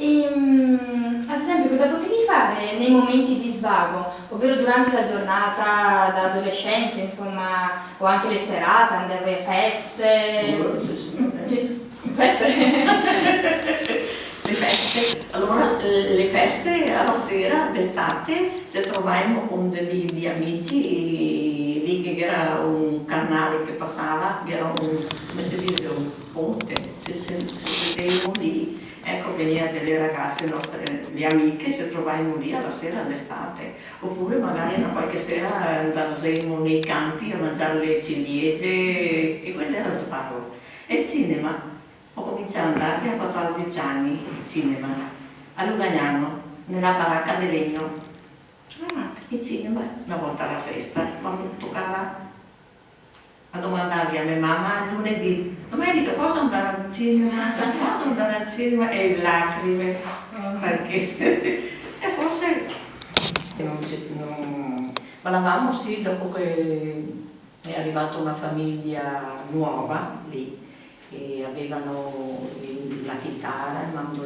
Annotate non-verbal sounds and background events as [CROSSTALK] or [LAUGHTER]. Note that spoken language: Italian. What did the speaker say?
E, mm, ad esempio, cosa potevi fare nei momenti di svago, ovvero durante la giornata da adolescente, insomma, o anche le serate, andavi a feste? Sì, sì, sì. Feste? le feste. Allora, eh, le feste alla sera, d'estate, ci trovavamo con degli amici lì che era un canale che passava, che era un, come si dice, un ponte, si, si, lì venivano delle ragazze nostre, le amiche, si trovavano lì alla sera d'estate, oppure magari una qualche sera andavamo nei campi a mangiare le ciliegie e quello era sbarro. E il cinema, ho cominciato ad andare a 14 anni, il cinema, a Lugagnano, nella baracca di legno. Ah, il cinema, una volta alla festa, quando toccava a domandargli a mia mamma lunedì domenica posso andare al cinema? posso andare al cinema? e lacrime perché [LAUGHS] e forse non ci, non... ballavamo sì dopo che è arrivata una famiglia nuova lì e avevano la chitarra, il mandolino